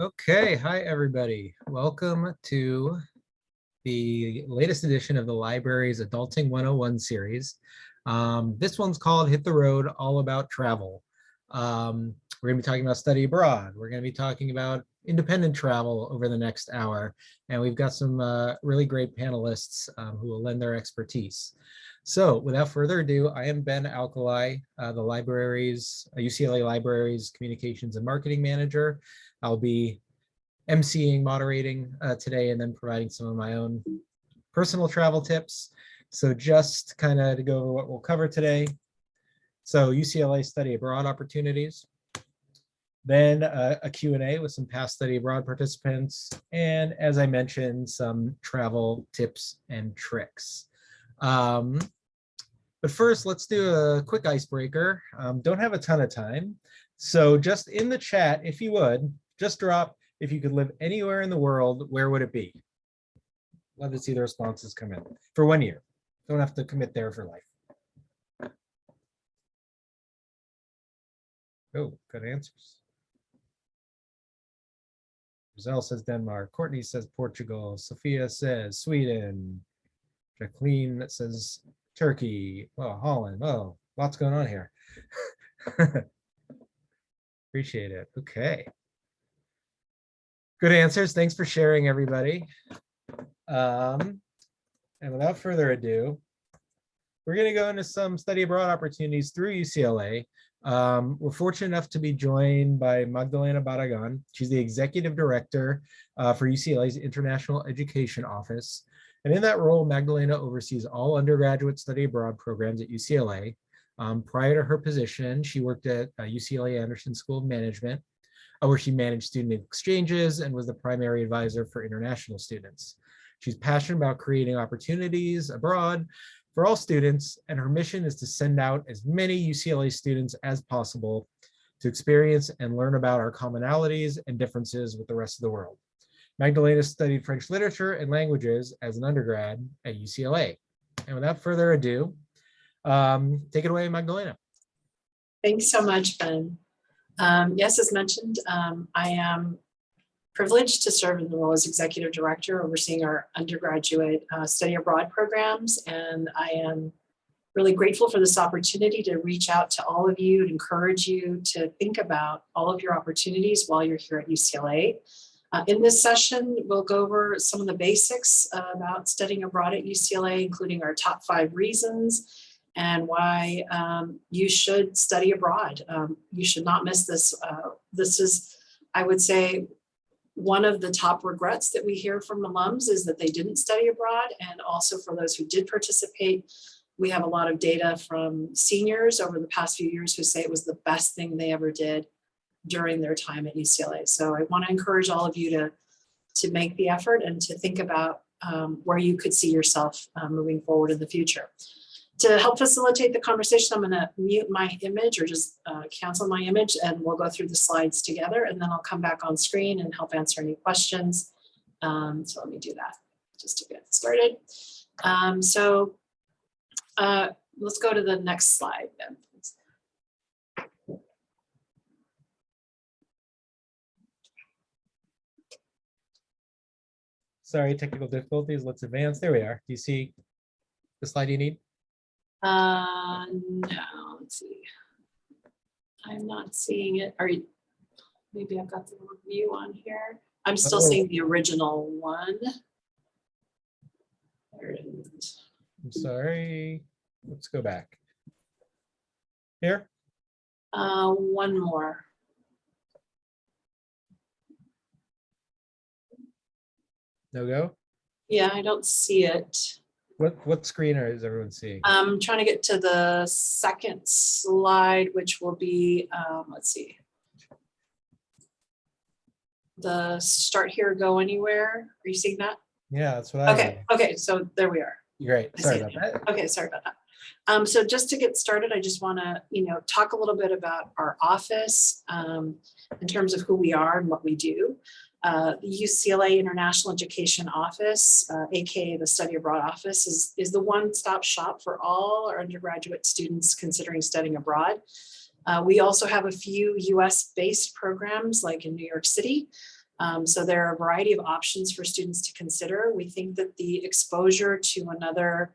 Okay, hi everybody. Welcome to the latest edition of the library's Adulting 101 series. Um, this one's called Hit the Road, all about travel. Um, we're gonna be talking about study abroad. We're gonna be talking about independent travel over the next hour. And we've got some uh, really great panelists um, who will lend their expertise. So without further ado, I am Ben Alkali, uh, the library's, uh, UCLA Library's Communications and Marketing Manager. I'll be emceeing, moderating uh, today, and then providing some of my own personal travel tips. So just kind of to go over what we'll cover today. So UCLA study abroad opportunities, then uh, a Q&A with some past study abroad participants, and as I mentioned, some travel tips and tricks. Um, but first, let's do a quick icebreaker. Um, don't have a ton of time. So just in the chat, if you would, just drop, if you could live anywhere in the world, where would it be? Love to see the responses come in for one year. Don't have to commit there for life. Oh, good answers. Giselle says Denmark. Courtney says Portugal. Sophia says Sweden. Jacqueline says Turkey. Oh, Holland. Oh, lots going on here. Appreciate it. Okay. Good answers. Thanks for sharing, everybody. Um, and without further ado, we're going to go into some study abroad opportunities through UCLA. Um, we're fortunate enough to be joined by Magdalena Barragan. She's the executive director uh, for UCLA's International Education Office. And in that role, Magdalena oversees all undergraduate study abroad programs at UCLA. Um, prior to her position, she worked at uh, UCLA Anderson School of Management where she managed student exchanges and was the primary advisor for international students. She's passionate about creating opportunities abroad for all students, and her mission is to send out as many UCLA students as possible to experience and learn about our commonalities and differences with the rest of the world. Magdalena studied French literature and languages as an undergrad at UCLA. And without further ado, um, take it away, Magdalena. Thanks so much, Ben. Um, yes, as mentioned, um, I am privileged to serve in the role as executive director overseeing our undergraduate uh, study abroad programs. And I am really grateful for this opportunity to reach out to all of you and encourage you to think about all of your opportunities while you're here at UCLA. Uh, in this session, we'll go over some of the basics uh, about studying abroad at UCLA, including our top five reasons and why um, you should study abroad. Um, you should not miss this. Uh, this is, I would say, one of the top regrets that we hear from alums is that they didn't study abroad. And also for those who did participate, we have a lot of data from seniors over the past few years who say it was the best thing they ever did during their time at UCLA. So I want to encourage all of you to, to make the effort and to think about um, where you could see yourself uh, moving forward in the future to help facilitate the conversation, I'm going to mute my image or just uh, cancel my image and we'll go through the slides together and then I'll come back on screen and help answer any questions. Um, so let me do that just to get started. Um, so uh, let's go to the next slide then. Sorry, technical difficulties. Let's advance. There we are. Do you see the slide you need? Uh, no, let's see. I'm not seeing it. Are you, maybe I've got the review on here. I'm still Oh. seeing the original one. There it is. I'm sorry. Let's go back. Here? Uh, one more. No go? Yeah, I don't see it. What what screen are is everyone seeing? I'm trying to get to the second slide, which will be, um, let's see. The start here, go anywhere. Are you seeing that? Yeah, that's what I Okay, okay, so there we are. Great. Sorry about that. Okay, sorry about that. Um, so just to get started, I just want to, you know, talk a little bit about our office um, in terms of who we are and what we do. Uh, the UCLA International Education Office, uh, aka the Study Abroad Office, is, is the one-stop shop for all our undergraduate students considering studying abroad. Uh, we also have a few US-based programs like in New York City, Um, so there are a variety of options for students to consider. We think that the exposure to another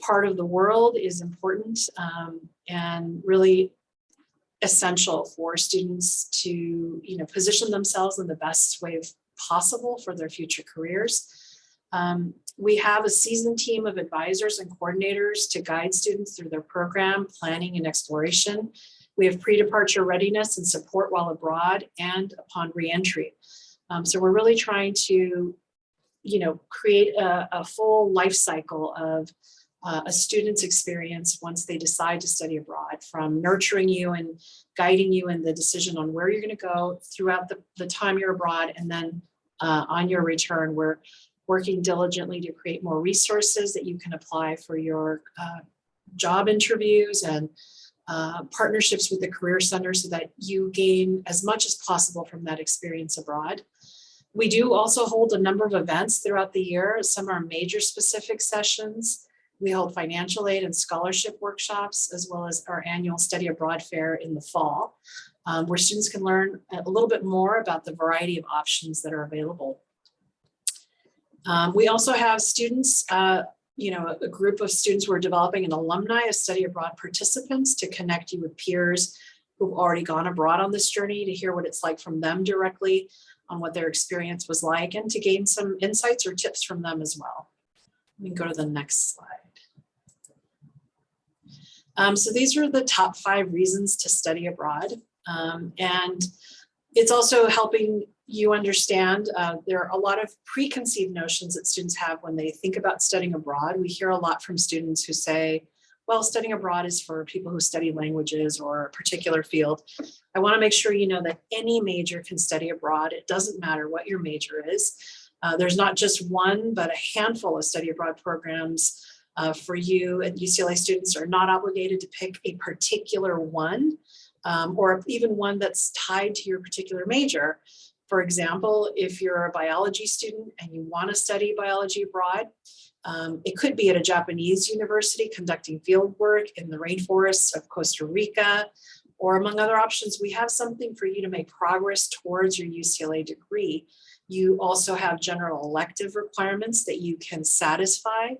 part of the world is important um, and really essential for students to you know position themselves in the best way possible for their future careers. Um, we have a seasoned team of advisors and coordinators to guide students through their program planning and exploration. We have pre-departure readiness and support while abroad and upon reentry. Um, so we're really trying to, you know, create a, a full life cycle of uh, a student's experience once they decide to study abroad from nurturing you and guiding you in the decision on where you're going to go throughout the, the time you're abroad and then uh, on your return we're working diligently to create more resources that you can apply for your uh, job interviews and uh, partnerships with the Career Center so that you gain as much as possible from that experience abroad. We do also hold a number of events throughout the year. Some are major specific sessions. We hold financial aid and scholarship workshops, as well as our annual study abroad fair in the fall, um, where students can learn a little bit more about the variety of options that are available. Um, we also have students, uh, you know, a, group of students who are developing an alumni of study abroad participants to connect you with peers who've already gone abroad on this journey to hear what it's like from them directly on what their experience was like and to gain some insights or tips from them as well. We can go to the next slide. Um, so these are the top five reasons to study abroad. Um, and it's also helping you understand uh, there are a lot of preconceived notions that students have when they think about studying abroad. We hear a lot from students who say, well, studying abroad is for people who study languages or a particular field. I wanna make sure you know that any major can study abroad. It doesn't matter what your major is. Uh, there's not just one, but a handful of study abroad programs uh, for you and UCLA students are not obligated to pick a particular one um, or even one that's tied to your particular major. For example, if you're a biology student and you want to study biology abroad, um, it could be at a Japanese university conducting field work in the rainforests of Costa Rica, or among other options, we have something for you to make progress towards your UCLA degree. You also have general elective requirements that you can satisfy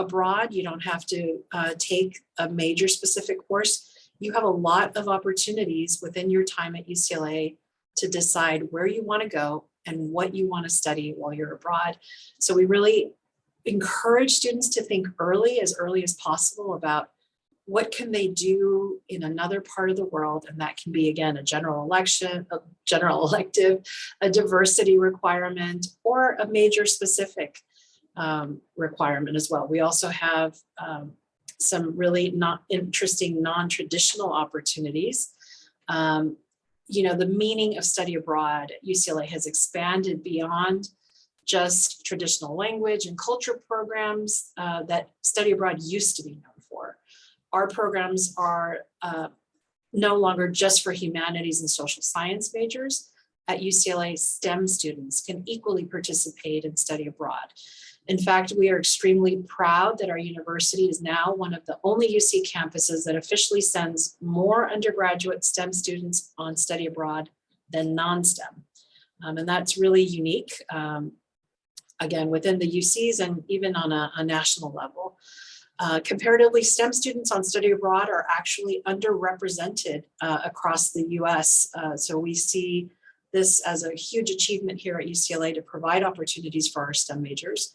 abroad. You don't have to uh, take a major specific course. You have a lot of opportunities within your time at UCLA to decide where you want to go and what you want to study while you're abroad. So we really encourage students to think early, as early as possible about what can they do in another part of the world and that can be again a general election a general elective a diversity requirement or a major specific um, requirement as well. We also have um, some really not interesting non-traditional opportunities. Um, you know, the meaning of study abroad at UCLA has expanded beyond just traditional language and culture programs uh, that study abroad used to be known for. Our programs are uh, no longer just for humanities and social science majors. At UCLA, STEM students can equally participate and study abroad. In fact, we are extremely proud that our university is now one of the only UC campuses that officially sends more undergraduate STEM students on study abroad than non-STEM. Um, and that's really unique, um, again, within the UCs and even on a, a national level. Uh, comparatively, STEM students on study abroad are actually underrepresented uh, across the US. Uh, so we see this as a huge achievement here at UCLA to provide opportunities for our STEM majors.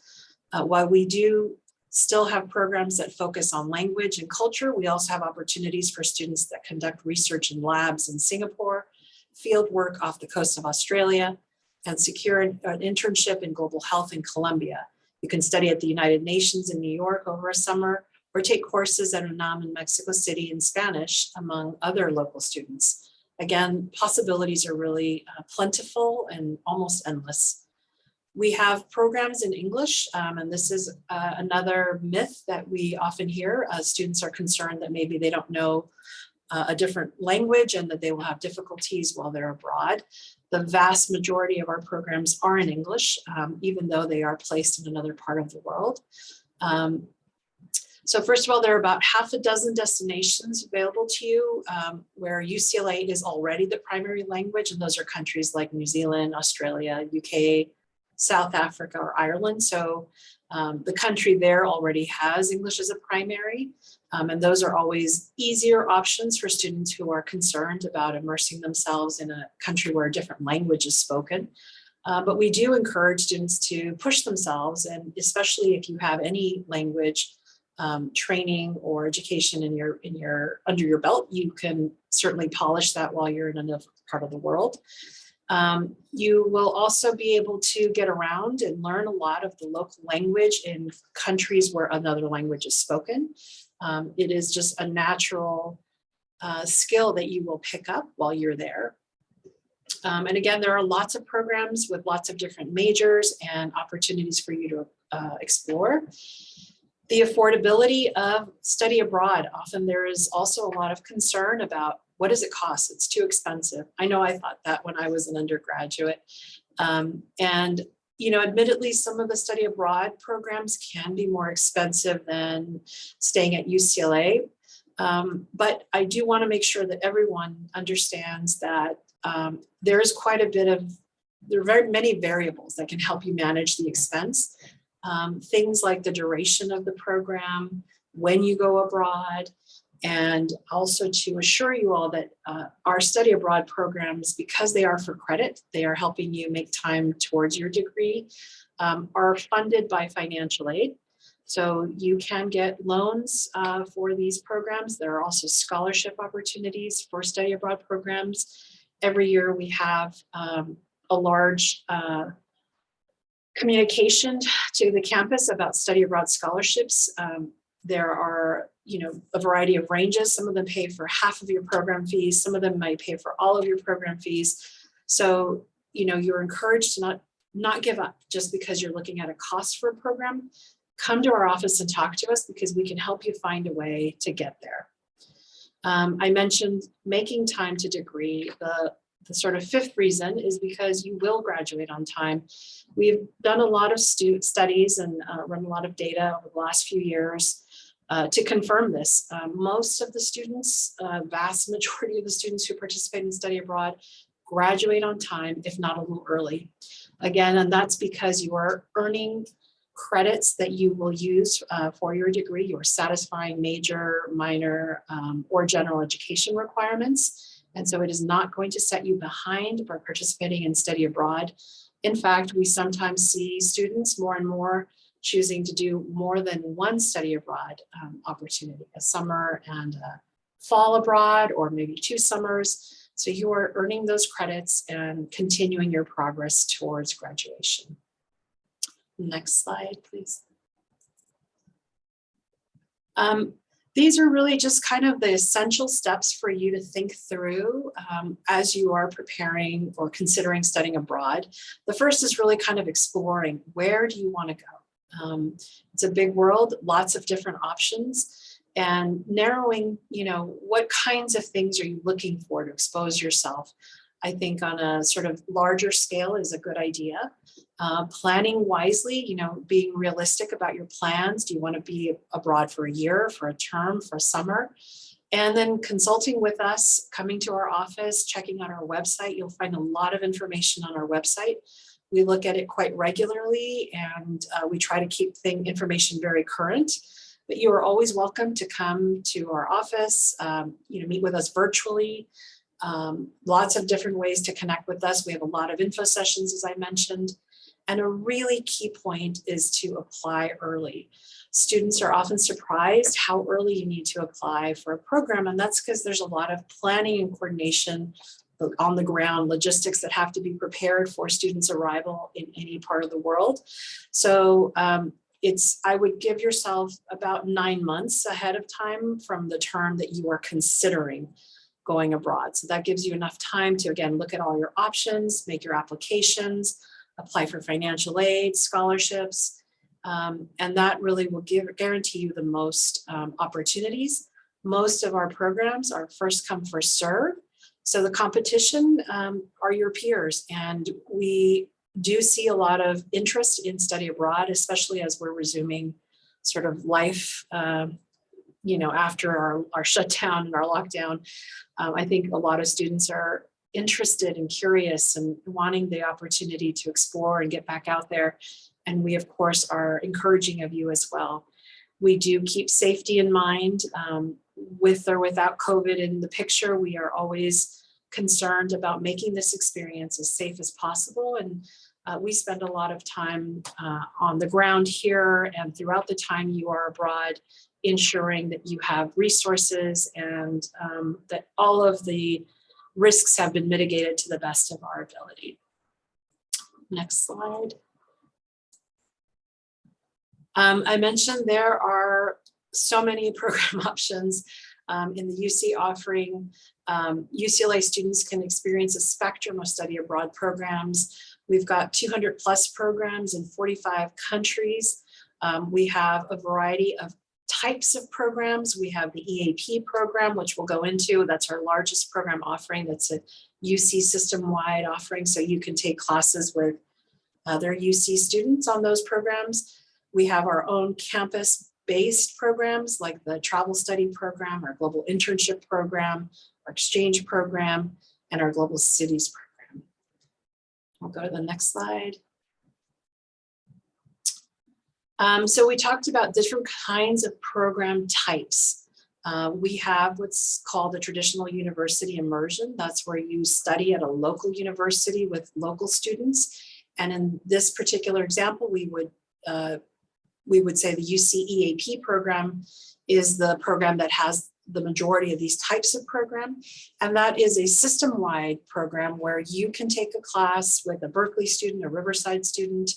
Uh, while we do still have programs that focus on language and culture, we also have opportunities for students that conduct research in labs in Singapore, field work off the coast of Australia, and secure an, an internship in global health in Colombia. You can study at the United Nations in New York over a summer, or take courses at UNAM in Mexico City in Spanish, among other local students. Again, possibilities are really uh, plentiful and almost endless. We have programs in English, um, and this is uh, another myth that we often hear. Uh, students are concerned that maybe they don't know uh, a different language and that they will have difficulties while they're abroad. The vast majority of our programs are in English, um, even though they are placed in another part of the world. Um, So first of all, there are about half a dozen destinations available to you um, where UCLA is already the primary language, and those are countries like New Zealand, Australia, UK, South Africa, or Ireland. So um, the country there already has English as a primary, um, and those are always easier options for students who are concerned about immersing themselves in a country where a different language is spoken. Uh, but we do encourage students to push themselves, and especially if you have any language um, training or education in your in your under your belt, you can certainly polish that while you're in another part of the world. Um, you will also be able to get around and learn a lot of the local language in countries where another language is spoken. Um, it is just a natural uh, skill that you will pick up while you're there. Um, and again, there are lots of programs with lots of different majors and opportunities for you to uh, explore. The affordability of study abroad. Often there is also a lot of concern about what does it cost? It's too expensive. I know I thought that when I was an undergraduate. Um, and, you know, admittedly, some of the study abroad programs can be more expensive than staying at UCLA. Um, but I do want to make sure that everyone understands that um, there is quite a bit of, there are very many variables that can help you manage the expense. Um, things like the duration of the program, when you go abroad, and also to assure you all that uh, our study abroad programs, because they are for credit, they are helping you make time towards your degree, um, are funded by financial aid. So you can get loans uh, for these programs. There are also scholarship opportunities for study abroad programs. Every year we have um, a large uh, communication to the campus about study abroad scholarships. Um, there are, you know, a variety of ranges. Some of them pay for half of your program fees. Some of them might pay for all of your program fees. So, you know, you're encouraged to not, not give up just because you're looking at a cost for a program. Come to our office and talk to us because we can help you find a way to get there. Um, I mentioned making time to degree. The the sort of fifth reason is because you will graduate on time. We've done a lot of student studies and uh, run a lot of data over the last few years uh, to confirm this. Uh, most of the students, uh, vast majority of the students who participate in study abroad graduate on time, if not a little early. Again, and that's because you are earning credits that you will use uh, for your degree. You're satisfying major, minor, um, or general education requirements. And so it is not going to set you behind by participating in study abroad. In fact, we sometimes see students more and more choosing to do more than one study abroad um, opportunity, a summer and a fall abroad, or maybe two summers. So you are earning those credits and continuing your progress towards graduation. Next slide, please. Um, these are really just kind of the essential steps for you to think through um, as you are preparing or considering studying abroad. The first is really kind of exploring where do you want to go? Um, it's a big world, lots of different options and narrowing, you know, what kinds of things are you looking for to expose yourself? I think on a sort of larger scale is a good idea. Uh, planning wisely, you know, being realistic about your plans. Do you want to be abroad for a year, for a term, for a summer? And then consulting with us, coming to our office, checking out our website. You'll find a lot of information on our website. We look at it quite regularly and uh, we try to keep thing information very current. But you are always welcome to come to our office, um, you know, meet with us virtually. Um, lots of different ways to connect with us. We have a lot of info sessions, as I mentioned. And a really key point is to apply early. Students are often surprised how early you need to apply for a program. And that's because there's a lot of planning and coordination on the ground logistics that have to be prepared for students arrival in any part of the world. So um, it's, I would give yourself about nine months ahead of time from the term that you are considering going abroad. So that gives you enough time to, again, look at all your options, make your applications, apply for financial aid, scholarships, um, and that really will give guarantee you the most um, opportunities. Most of our programs are first come, first serve. So the competition um, are your peers, and we do see a lot of interest in study abroad, especially as we're resuming sort of life, um, you know, after our, our shutdown and our lockdown. Um, I think a lot of students are interested and curious and wanting the opportunity to explore and get back out there. And we, of course, are encouraging of you as well. We do keep safety in mind um, with or without COVID in the picture. We are always concerned about making this experience as safe as possible. And uh, we spend a lot of time uh, on the ground here and throughout the time you are abroad, ensuring that you have resources and um, that all of the risks have been mitigated to the best of our ability. Next slide. Um, I mentioned there are so many program options um, in the UC offering. Um, UCLA students can experience a spectrum of study abroad programs. We've got 200 plus programs in 45 countries. Um, we have a variety of types of programs. We have the EAP program, which we'll go into. That's our largest program offering. That's a UC system-wide offering. So you can take classes with other UC students on those programs. We have our own campus-based programs like the travel study program, our global internship program, our exchange program, and our global cities program. We'll go to the next slide. Um, so we talked about different kinds of program types. Uh, we have what's called a traditional university immersion. That's where you study at a local university with local students. And in this particular example, we would uh, we would say the UCEAP program is the program that has the majority of these types of program. And that is a system-wide program where you can take a class with a Berkeley student, a Riverside student,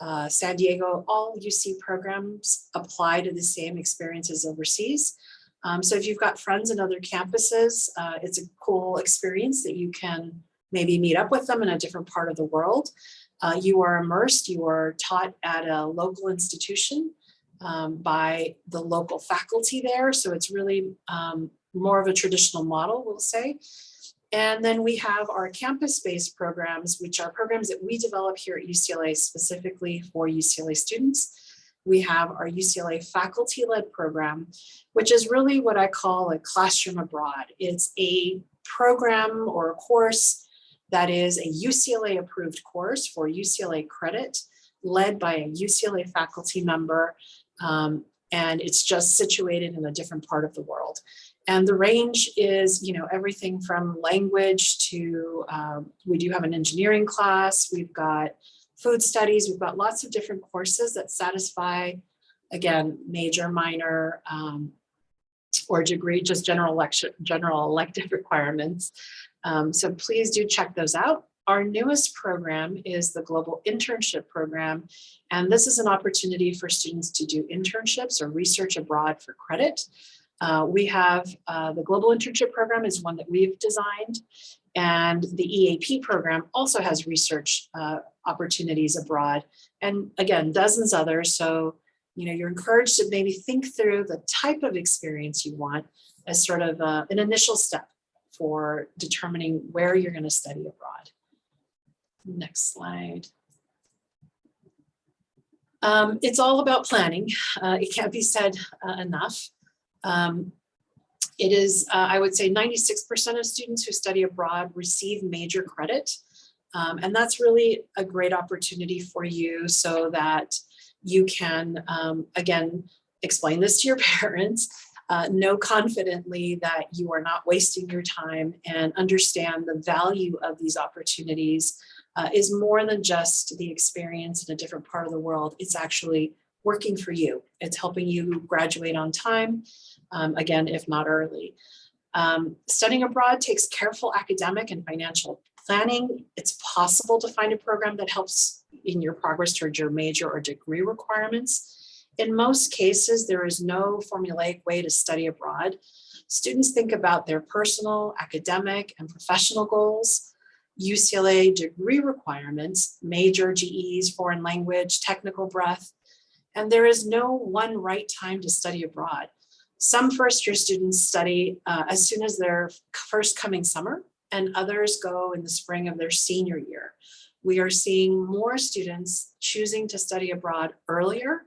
uh, San Diego, all UC programs apply to the same experiences overseas. Um, so if you've got friends in other campuses, uh, it's a cool experience that you can maybe meet up with them in a different part of the world. Uh, you are immersed, you are taught at a local institution um, by the local faculty there. So it's really um, more of a traditional model, we'll say. And then we have our campus-based programs, which are programs that we develop here at UCLA specifically for UCLA students. We have our UCLA faculty-led program, which is really what I call a classroom abroad. It's a program or a course that is a UCLA approved course for UCLA credit led by a UCLA faculty member. Um, and it's just situated in a different part of the world. And the range is, you know, everything from language to, um, we do have an engineering class, we've got food studies, we've got lots of different courses that satisfy, again, major, minor, um, or degree, just general lecture, general elective requirements. Um, so please do check those out. Our newest program is the Global Internship Program, and this is an opportunity for students to do internships or research abroad for credit. Uh, we have uh, the Global Internship Program is one that we've designed, and the EAP program also has research uh, opportunities abroad, and again, dozens others. So, you know, you're encouraged to maybe think through the type of experience you want as sort of uh, an initial step for determining where you're going to study abroad. Next slide. Um, it's all about planning. Uh, it can't be said uh, enough. Um, it is, uh, I would say 96% of students who study abroad receive major credit. Um, and that's really a great opportunity for you so that you can, um, again, explain this to your parents, uh, know confidently that you are not wasting your time and understand the value of these opportunities uh, is more than just the experience in a different part of the world. It's actually working for you. It's helping you graduate on time, um, again, if not early. Um, studying abroad takes careful academic and financial planning. It's possible to find a program that helps in your progress towards your major or degree requirements. In most cases, there is no formulaic way to study abroad. Students think about their personal, academic, and professional goals. UCLA degree requirements, major GEs, foreign language, technical breadth, and there is no one right time to study abroad. Some first year students study uh, as soon as their first coming summer and others go in the spring of their senior year. We are seeing more students choosing to study abroad earlier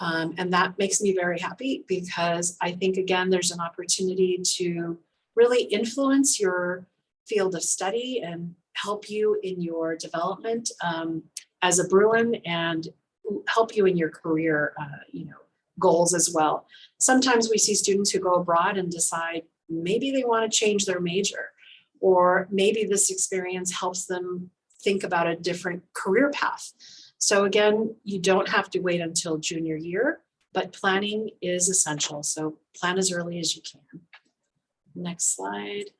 Um, and that makes me very happy because I think, again, there's an opportunity to really influence your field of study and help you in your development um, as a Bruin and help you in your career, uh, you know, goals as well. Sometimes we see students who go abroad and decide maybe they want to change their major, or maybe this experience helps them think about a different career path. So again, you don't have to wait until junior year, but planning is essential. So plan as early as you can. Next slide.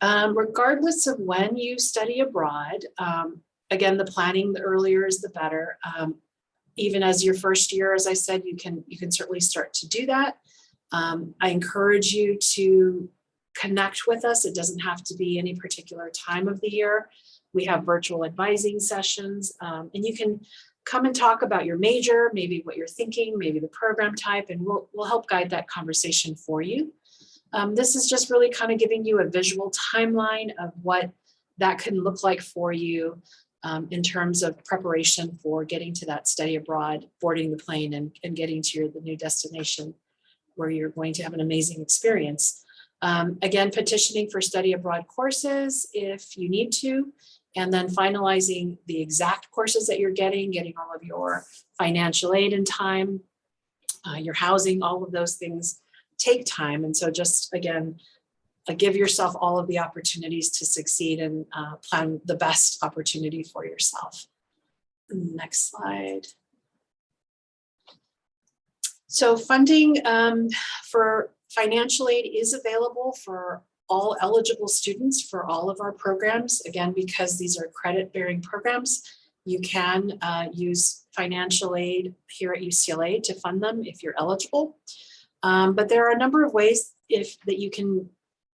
Um, regardless of when you study abroad, um, again, the planning, the earlier is the better. Um, even as your first year, as I said, you can you can certainly start to do that. Um, I encourage you to connect with us. It doesn't have to be any particular time of the year. We have virtual advising sessions um, and you can come and talk about your major, maybe what you're thinking, maybe the program type, and we'll, we'll help guide that conversation for you. Um, this is just really kind of giving you a visual timeline of what that can look like for you um, in terms of preparation for getting to that study abroad, boarding the plane and, and getting to your, the new destination where you're going to have an amazing experience. Um, again, petitioning for study abroad courses if you need to, and then finalizing the exact courses that you're getting, getting all of your financial aid in time, uh, your housing, all of those things take time. And so just again, uh, give yourself all of the opportunities to succeed and uh, plan the best opportunity for yourself. Next slide. So funding um, for financial aid is available for all eligible students for all of our programs. Again, because these are credit bearing programs, you can uh, use financial aid here at UCLA to fund them if you're eligible. Um, but there are a number of ways if that you can,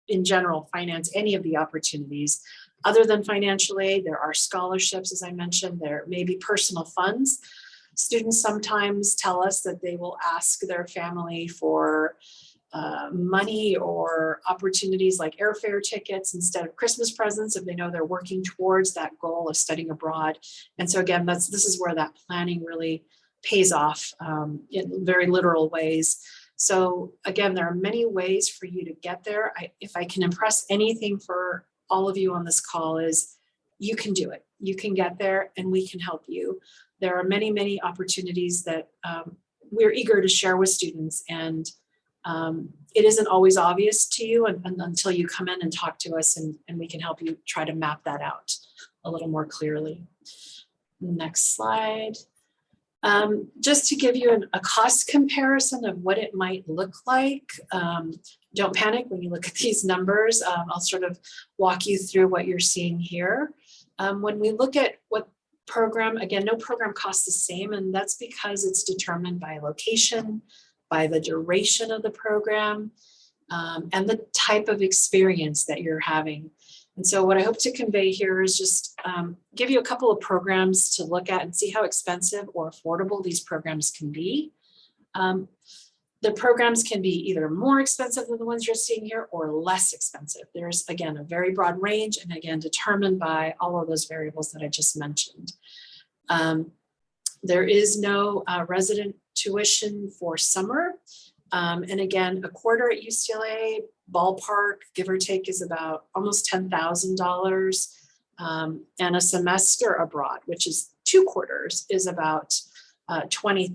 in general, finance any of the opportunities. Other than financial aid, there are scholarships, as I mentioned, there may be personal funds. Students sometimes tell us that they will ask their family for uh, money or opportunities like airfare tickets instead of Christmas presents if they know they're working towards that goal of studying abroad. And so again, that's this is where that planning really pays off um, in very literal ways. So again, there are many ways for you to get there. I, if I can impress anything for all of you on this call is you can do it. You can get there and we can help you. There are many, many opportunities that um, we're eager to share with students and um, it isn't always obvious to you and, and until you come in and talk to us and, and we can help you try to map that out a little more clearly. Next slide. Um, just to give you an, a cost comparison of what it might look like. Um, don't panic when you look at these numbers. Um, I'll sort of walk you through what you're seeing here. Um, when we look at what program, again, no program costs the same, and that's because it's determined by location, by the duration of the program, um, and the type of experience that you're having. And so what I hope to convey here is just um, give you a couple of programs to look at and see how expensive or affordable these programs can be. Um, the programs can be either more expensive than the ones you're seeing here or less expensive. There's, again, a very broad range and again, determined by all of those variables that I just mentioned. Um, there is no uh, resident tuition for summer. Um, and again, a quarter at UCLA, ballpark, give or take, is about almost $10,000. Um, and a semester abroad, which is two quarters, is about uh, $20,000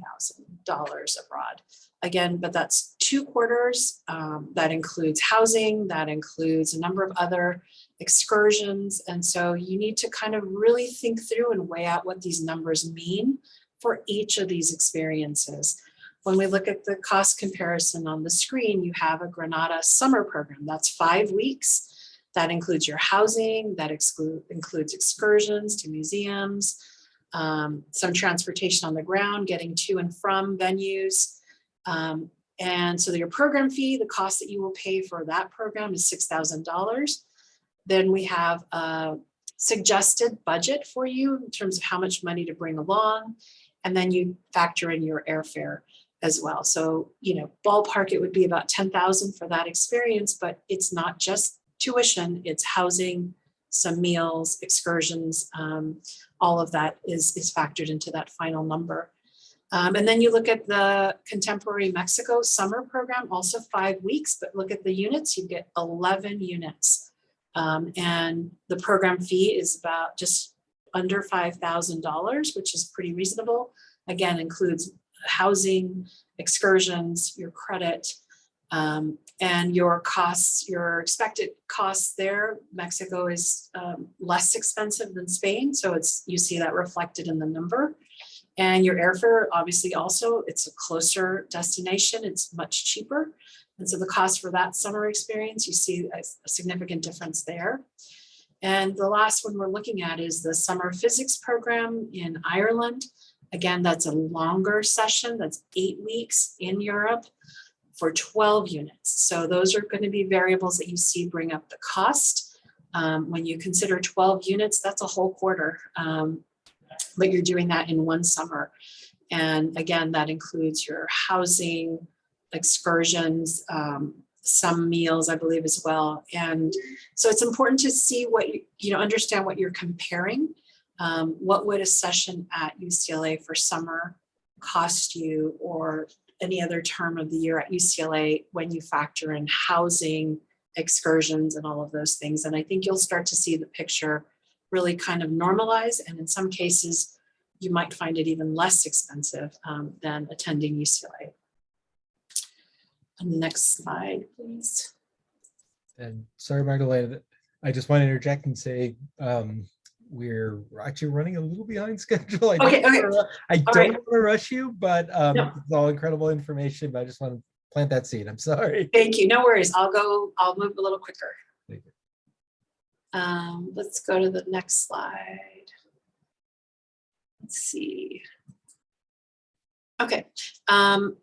abroad. Again, but that's two quarters. Um, that includes housing, that includes a number of other excursions. And so you need to kind of really think through and weigh out what these numbers mean for each of these experiences. When we look at the cost comparison on the screen, you have a Granada summer program. That's five weeks. That includes your housing, that exclude, includes excursions to museums, um, some transportation on the ground, getting to and from venues. Um, and so your program fee, the cost that you will pay for that program is $6,000. Then we have a suggested budget for you in terms of how much money to bring along. And then you factor in your airfare as well. So, you know, ballpark, it would be about 10,000 for that experience, but it's not just tuition, it's housing, some meals, excursions, um, all of that is, is factored into that final number. Um, and then you look at the Contemporary Mexico summer program, also five weeks, but look at the units, you get 11 units. Um, and the program fee is about just under $5,000, which is pretty reasonable. Again, includes housing, excursions, your credit, um, and your costs, your expected costs there. Mexico is um, less expensive than Spain, so it's you see that reflected in the number. And your airfare, obviously also, it's a closer destination, it's much cheaper. And so the cost for that summer experience, you see a, a significant difference there. And the last one we're looking at is the summer physics program in Ireland. Again, that's a longer session, that's eight weeks in Europe for 12 units. So those are going to be variables that you see bring up the cost. Um, when you consider 12 units, that's a whole quarter. Um, but you're doing that in one summer. And again, that includes your housing, excursions, um, some meals, I believe as well. And so it's important to see what, you, you know, understand what you're comparing. Um, what would a session at UCLA for summer cost you or any other term of the year at UCLA when you factor in housing, excursions and all of those things. And I think you'll start to see the picture really kind of normalize. And in some cases, you might find it even less expensive um, than attending UCLA. Next slide, please. And sorry, Magdalena, I just want to interject and say, um, we're actually running a little behind schedule. I Okay, don't okay. wanna- I don't right. want to rush you, but um, No. it's all incredible information, but I just want to plant that seed. I'm sorry. Thank you. No worries. I'll go, I'll move a little quicker. Thank you. Um, let's go to the next slide. Let's see. Okay, um,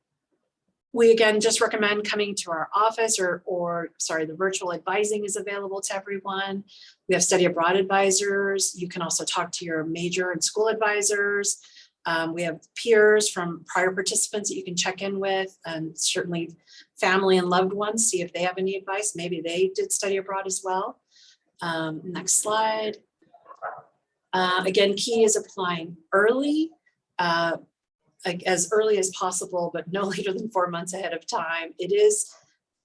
we again just recommend coming to our office or, or sorry, the virtual advising is available to everyone. We have study abroad advisors. You can also talk to your major and school advisors. Um, we have peers from prior participants that you can check in with and certainly family and loved ones, see if they have any advice. Maybe they did study abroad as well. Um, next slide. Uh, again, key is applying early, uh, as early as possible, but no later than four months ahead of time. It is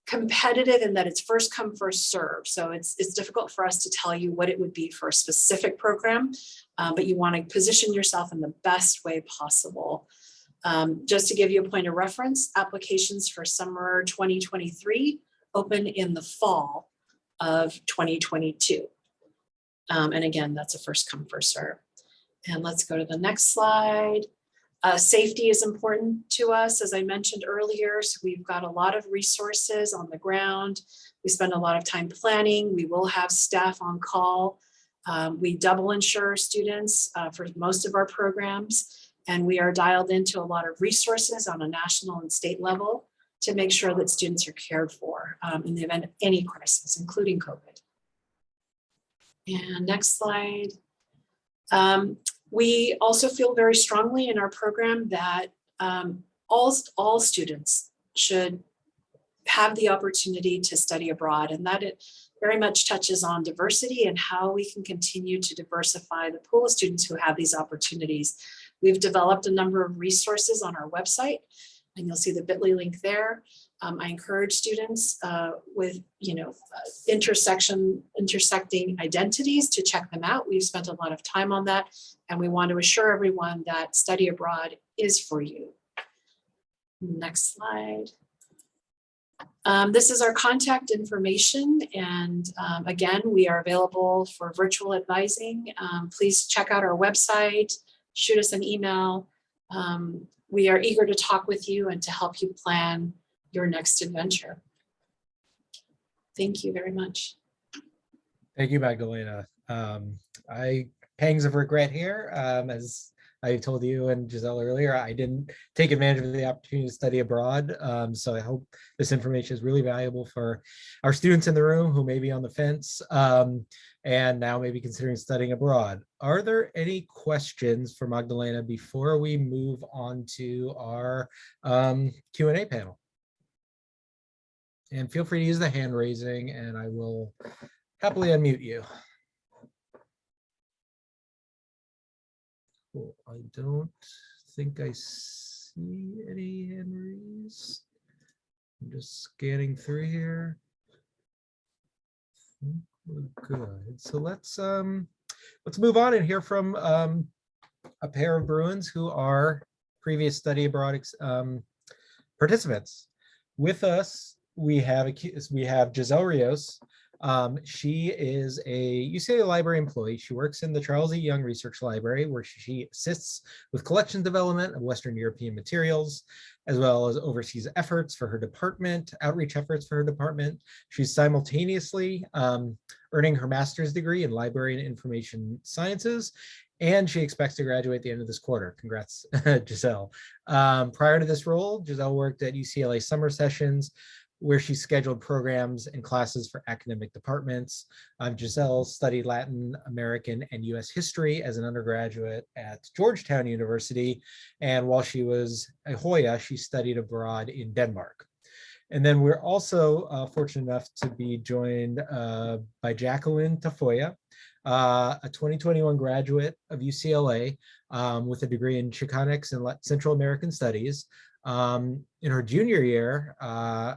competitive in that it's first come, first serve. So it's, it's difficult for us to tell you what it would be for a specific program, uh, but you want to position yourself in the best way possible. Um, just to give you a point of reference, applications for summer 2023 open in the fall of 2022. Um, and again, that's a first come, first serve. And let's go to the next slide. Uh, safety is important to us, as I mentioned earlier. So we've got a lot of resources on the ground. We spend a lot of time planning. We will have staff on call. Um, we double insure students uh, for most of our programs. And we are dialed into a lot of resources on a national and state level to make sure that students are cared for um, in the event of any crisis, including COVID. And next slide. Um, we also feel very strongly in our program that um, all, all students should have the opportunity to study abroad and that it very much touches on diversity and how we can continue to diversify the pool of students who have these opportunities. We've developed a number of resources on our website and you'll see the bit.ly link there. Um, I encourage students uh, with, you know, uh, intersection, intersecting identities to check them out. We've spent a lot of time on that and we want to assure everyone that study abroad is for you. Next slide. Um, this is our contact information and um, again, we are available for virtual advising. Um, please check out our website, shoot us an email. Um, we are eager to talk with you and to help you plan your next adventure. Thank you very much. Thank you, Magdalena. Um, I pangs of regret here, um, as I told you and Giselle earlier, I didn't take advantage of the opportunity to study abroad. Um, so I hope this information is really valuable for our students in the room who may be on the fence um, and now maybe considering studying abroad. Are there any questions for Magdalena before we move on to our um, Q&A panel? And feel free to use the hand raising and I will happily unmute you. Cool. I don't think I see any hand raise. I'm just scanning through here. good. So let's um let's move on and hear from um a pair of Bruins who are previous study abroad um, participants. With us we have we have Giselle Rios. Um, she is a UCLA library employee. She works in the Charles E. Young Research Library, where she assists with collection development of Western European materials, as well as oversees efforts for her department, outreach efforts for her department. She's simultaneously um, earning her master's degree in library and information sciences, and she expects to graduate at the end of this quarter. Congrats, Giselle. Um, prior to this role, Giselle worked at UCLA summer sessions, where she scheduled programs and classes for academic departments. Um, Giselle studied Latin American and US history as an undergraduate at Georgetown University. And while she was a Hoya, she studied abroad in Denmark. And then we're also uh, fortunate enough to be joined uh, by Jacqueline Tafoya, uh, a 2021 graduate of UCLA um, with a degree in Chicanx and Central American Studies. Um, in her junior year, uh,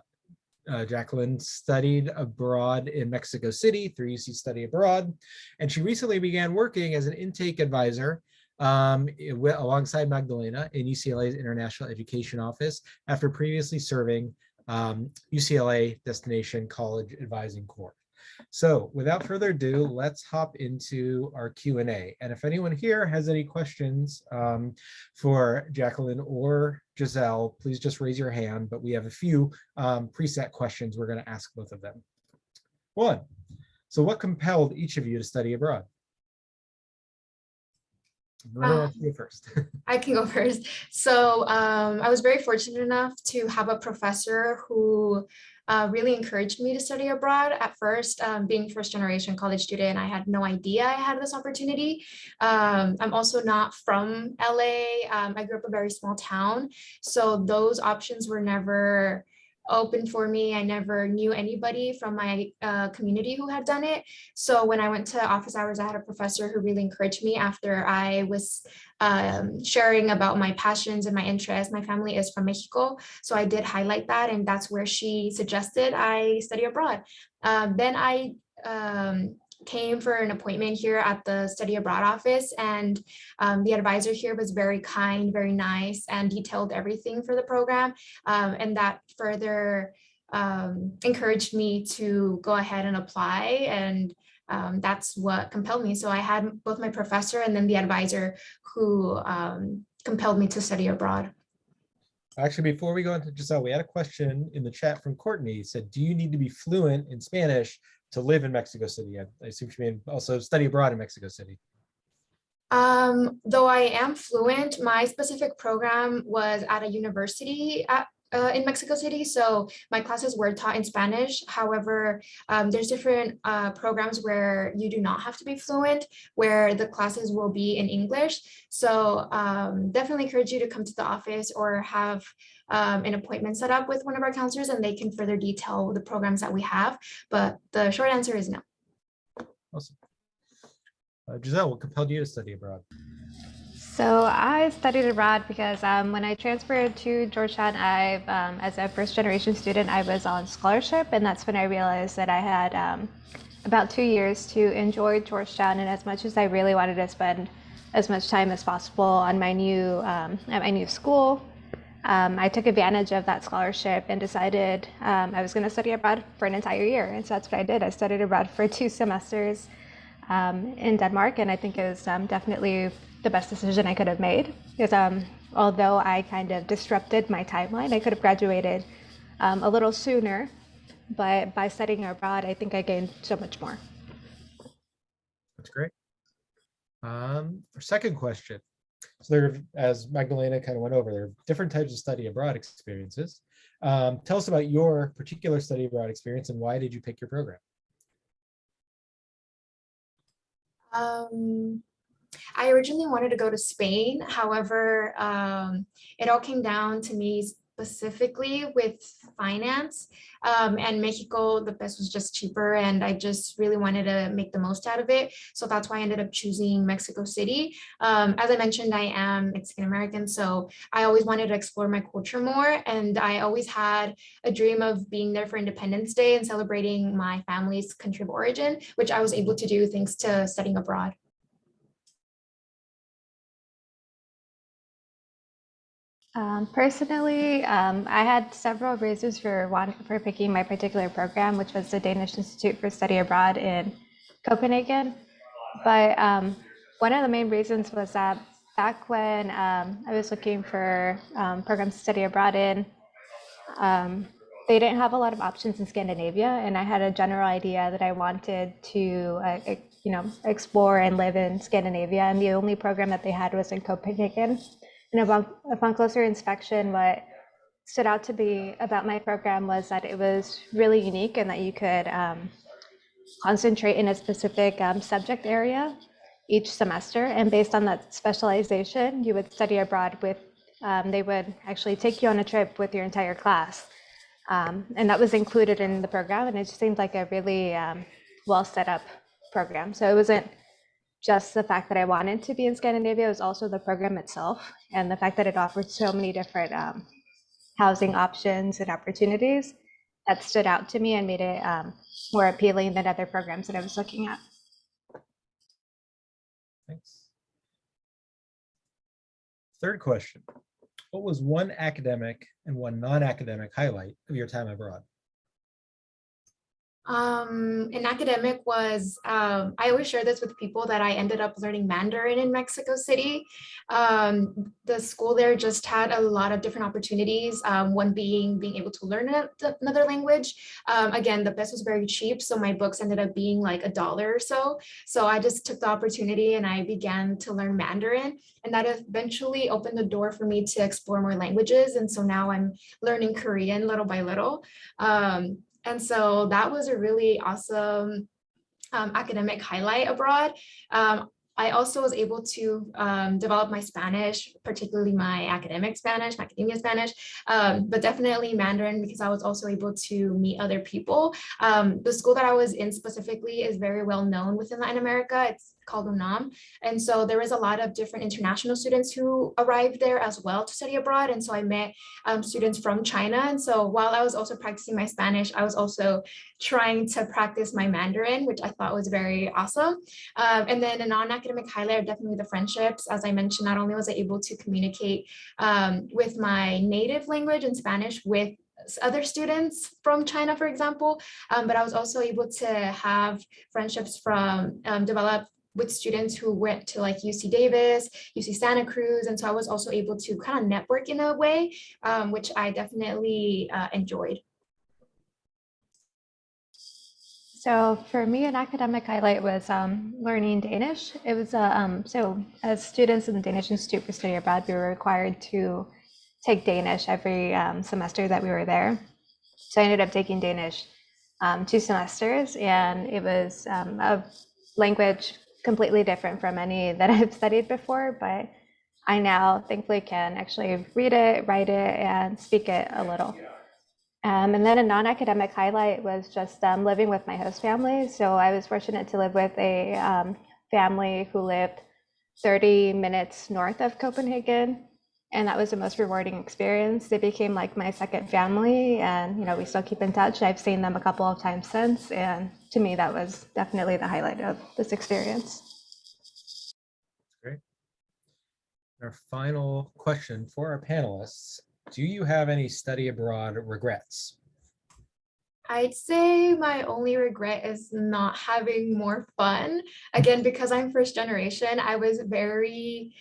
uh, Jacqueline studied abroad in Mexico City through UC Study Abroad, and she recently began working as an intake advisor um, alongside Magdalena in UCLA's International Education Office after previously serving um, UCLA Destination College Advising Corps. So without further ado, let's hop into our Q&A. And if anyone here has any questions um, for Jacqueline or Giselle, please just raise your hand, but we have a few um, preset questions we're going to ask both of them. One, so what compelled each of you to study abroad? Go first. I can go first. So um, I was very fortunate enough to have a professor who uh, really encouraged me to study abroad. At first, um, being first generation college student, I had no idea I had this opportunity. Um, I'm also not from LA. Um, I grew up a very small town. So those options were never open for me. I never knew anybody from my uh, community who had done it. So when I went to office hours, I had a professor who really encouraged me after I was um, sharing about my passions and my interests. My family is from Mexico, so I did highlight that, and that's where she suggested I study abroad. Um, then I um, came for an appointment here at the study abroad office, and um, the advisor here was very kind, very nice, and detailed everything for the program, um, and that further um, encouraged me to go ahead and apply and um, that's what compelled me. So I had both my professor and then the advisor who um, compelled me to study abroad. Actually, before we go into Giselle, we had a question in the chat from Courtney. It Said, do you need to be fluent in Spanish to live in Mexico City? I I assume she mean also study abroad in Mexico City. Um, though I am fluent, my specific program was at a university at, uh, in Mexico City. So my classes were taught in Spanish. However, um, there's different uh, programs where you do not have to be fluent, where the classes will be in English. So um, definitely encourage you to come to the office or have um, an appointment set up with one of our counselors and they can further detail the programs that we have. But the short answer is no. Awesome. Uh, Giselle, what compelled you to study abroad? So I studied abroad because um, when I transferred to Georgetown, I, um, as a first generation student, I was on scholarship, and that's when I realized that I had um, about two years to enjoy Georgetown, and as much as I really wanted to spend as much time as possible on my new um, at my new school, um, I took advantage of that scholarship and decided um, I was going to study abroad for an entire year, and so that's what I did. I studied abroad for two semesters um, in Denmark, and I think it was um, definitely the best decision I could have made. Because um, although I kind of disrupted my timeline, I could have graduated um, a little sooner, but by studying abroad, I think I gained so much more. That's great. Um, our second question. So there, as Magdalena kind of went over, there are different types of study abroad experiences. Um, tell us about your particular study abroad experience and why did you pick your program? Um, I originally wanted to go to Spain. However, um, it all came down to me specifically with finance. Um, and Mexico, the best was just cheaper and I just really wanted to make the most out of it. So that's why I ended up choosing Mexico City. Um, as I mentioned, I am Mexican American, so I always wanted to explore my culture more. And I always had a dream of being there for Independence Day and celebrating my family's country of origin, which I was able to do thanks to studying abroad. Um, personally, um, I had several reasons for for picking my particular program, which was the Danish Institute for Study Abroad in Copenhagen. But um, one of the main reasons was that back when um, I was looking for um, programs to study abroad in, um, they didn't have a lot of options in Scandinavia, and I had a general idea that I wanted to, uh, you know, explore and live in Scandinavia. And the only program that they had was in Copenhagen. And upon, upon closer inspection, what stood out to be about my program was that it was really unique and that you could um, concentrate in a specific um, subject area each semester. And based on that specialization, you would study abroad with, um, they would actually take you on a trip with your entire class. Um, and that was included in the program. And it just seemed like a really um, well set up program. So it wasn't just the fact that I wanted to be in Scandinavia, was also the program itself and the fact that it offered so many different um, housing options and opportunities that stood out to me and made it um, more appealing than other programs that I was looking at. Thanks. Third question. What was one academic and one non-academic highlight of your time abroad? Um, an academic was, um, I always share this with people that I ended up learning Mandarin in Mexico City. Um, the school there just had a lot of different opportunities. Um, one being being able to learn another language. Um, again, the best was very cheap. So my books ended up being like a dollar or so. So I just took the opportunity and I began to learn Mandarin. And that eventually opened the door for me to explore more languages. And so now I'm learning Korean little by little. Um, and so that was a really awesome um, academic highlight abroad. Um, I also was able to um, develop my Spanish, particularly my academic Spanish, my academia Spanish, um, but definitely Mandarin because I was also able to meet other people. Um, the school that I was in specifically is very well known within Latin America. It's called UNAM. And so there was a lot of different international students who arrived there as well to study abroad. And so I met um, students from China. And so while I was also practicing my Spanish, I was also trying to practice my Mandarin, which I thought was very awesome. Um, and then a non-academic highlight are definitely the friendships. As I mentioned, not only was I able to communicate um, with my native language in Spanish with other students from China, for example, um, but I was also able to have friendships from um, develop with students who went to like UC Davis, UC Santa Cruz. And so I was also able to kind of network in a way, um, which I definitely uh, enjoyed. So for me, an academic highlight was um, learning Danish. It was uh, um, so as students in the Danish Institute for Study Abroad, we were required to take Danish every um, semester that we were there. So I ended up taking Danish um, two semesters, and it was um, a language completely different from any that I've studied before, but I now thankfully can actually read it, write it, and speak it a little. Um, and then a non-academic highlight was just um, living with my host family. So I was fortunate to live with a um, family who lived 30 minutes north of Copenhagen. And that was the most rewarding experience. They became like my second family and, you know, we still keep in touch. I've seen them a couple of times since. And to me, that was definitely the highlight of this experience. Great. Our final question for our panelists. Do you have any study abroad regrets? I'd say my only regret is not having more fun. Again, because I'm first generation, I was very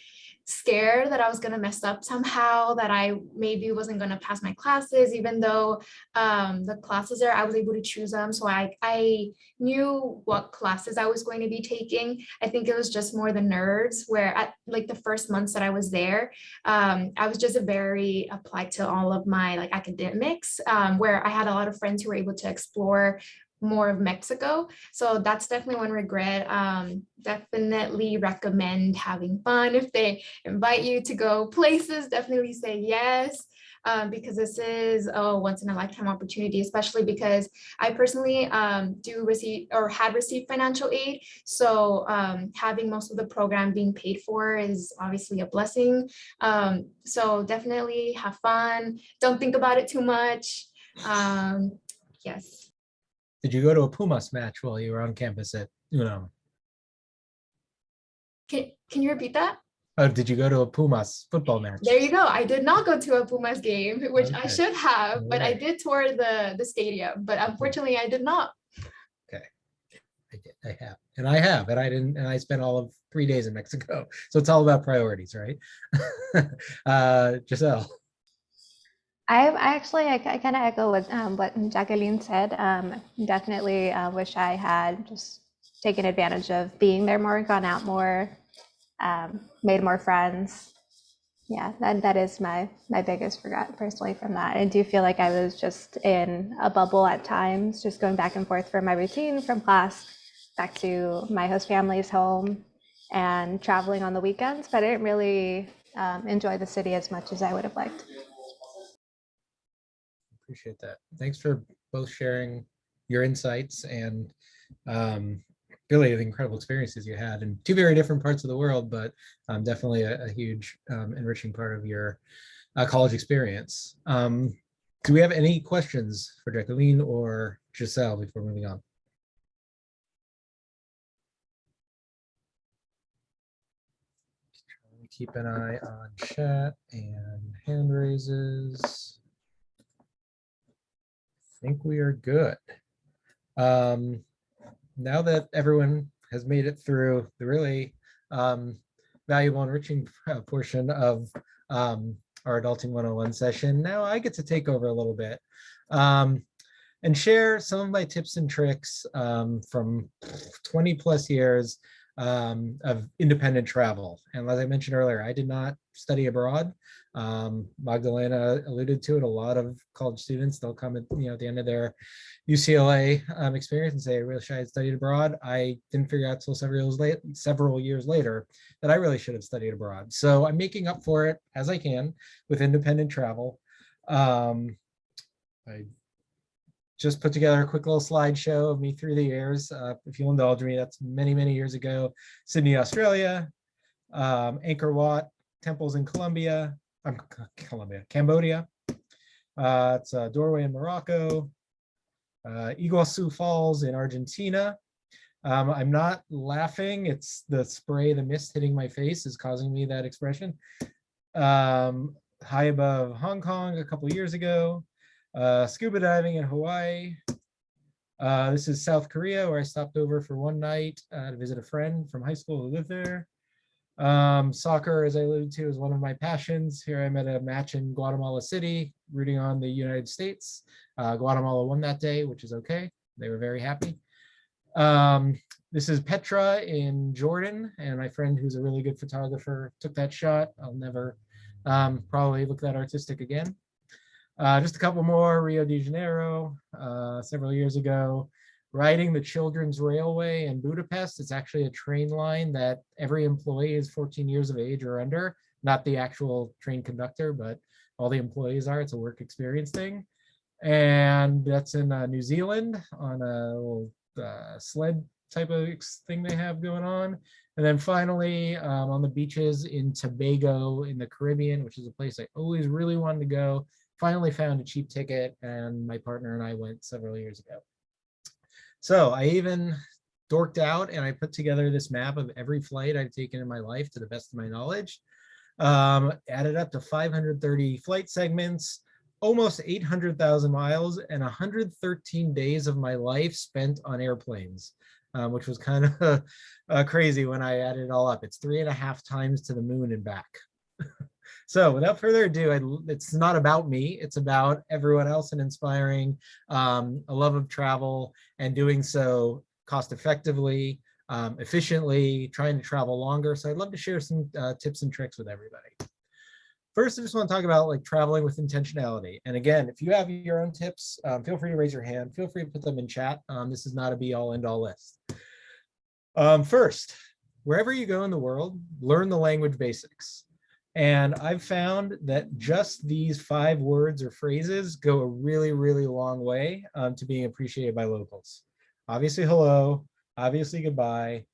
scared that I was going to mess up somehow, that I maybe wasn't going to pass my classes, even though um, the classes there, I was able to choose them. So I, I knew what classes I was going to be taking. I think it was just more the nerves where at like the first months that I was there, um, I was just very applied to all of my like academics, um, where I had a lot of friends who were able to explore more of Mexico. So that's definitely one regret. Um, definitely recommend having fun. If they invite you to go places, definitely say yes. Um, because this is a once in a lifetime opportunity, especially because I personally um, do receive or had received financial aid. So um, having most of the program being paid for is obviously a blessing. Um, so definitely have fun. Don't think about it too much. Um, yes. Did you go to a Pumas match while you were on campus at UNAM? Can, can you repeat that? Oh, did you go to a Pumas football match? There you go. I did not go to a Pumas game, which I should have, but I did tour the, the stadium, but unfortunately I did not. Okay. I did, I have, and I have, and I didn't, and I spent all of three days in Mexico. So it's all about priorities, right? Uh, Giselle, I, I actually, I, kind of echo what, um, what Jacqueline said. Um, definitely uh, wish I had just taken advantage of being there more, gone out more, um, made more friends. Yeah, that, that is my, my biggest regret personally from that. I do feel like I was just in a bubble at times, just going back and forth from my routine from class back to my host family's home and traveling on the weekends, but I didn't really um, enjoy the city as much as I would have liked. Appreciate that. Thanks for both sharing your insights and um, really the incredible experiences you had in two very different parts of the world, but um, definitely a, a huge um, enriching part of your uh, college experience. Um, do we have any questions for Jacqueline or Giselle before moving on? Keep an eye on chat and hand raises. Think we are good. Um, now that everyone has made it through the really um, valuable enriching uh, portion of um, our Adulting 101 session, now I get to take over a little bit um, and share some of my tips and tricks um, from 20 plus years um, of independent travel. And as I mentioned earlier, I did not study abroad. Um, Magdalena alluded to it. A lot of college students, they'll come at, you know, at the end of their UCLA um, experience and say, I wish I had studied abroad. I didn't figure out till several years late, several years later that I really should have studied abroad. So I'm making up for it as I can with independent travel. Um, I just put together a quick little slideshow of me through the years. Uh, if you'll indulge me, that's many, many years ago. Sydney, Australia, um, Angkor Wat, temples in Colombia, um, Colombia, Cambodia. Uh, it's a doorway in Morocco, uh, Iguazu Falls in Argentina. Um, I'm not laughing. It's the spray, the mist hitting my face is causing me that expression. Um, high above Hong Kong a couple years ago. Uh, scuba diving in Hawaii. Uh, this is South Korea, where I stopped over for one night uh, to visit a friend from high school who lived there. Um, soccer, as I alluded to, is one of my passions. Here I'm at a match in Guatemala City, rooting on the United States. Uh, Guatemala won that day, which is okay. They were very happy. Um, this is Petra in Jordan, and my friend who's a really good photographer took that shot. I'll never um, probably look that artistic again. Uh, just a couple more, Rio de Janeiro, uh, several years ago, riding the Children's Railway in Budapest. It's actually a train line that every employee is 14 years of age or under, not the actual train conductor, but all the employees are. It's a work experience thing. And that's in uh, New Zealand on a little uh, sled type of thing they have going on. And then finally, um, on the beaches in Tobago in the Caribbean, which is a place I always really wanted to go finally found a cheap ticket and my partner and I went several years ago. So I even dorked out and I put together this map of every flight I've taken in my life to the best of my knowledge. Um, added up to 530 flight segments, almost 800,000 miles and 113 days of my life spent on airplanes, um, which was kind of uh, crazy when I added it all up. It's three and a half times to the moon and back. So without further ado, I, it's not about me, it's about everyone else and inspiring um, a love of travel and doing so cost effectively, um, efficiently, trying to travel longer. So I'd love to share some uh, tips and tricks with everybody. First, I just want to talk about like traveling with intentionality. And again, if you have your own tips, um, feel free to raise your hand. Feel free to put them in chat. Um, this is not a be all end all list. Um, first, wherever you go in the world, learn the language basics. And I've found that just these five words or phrases go a really, really long way um, to being appreciated by locals. Obviously, hello, obviously, goodbye,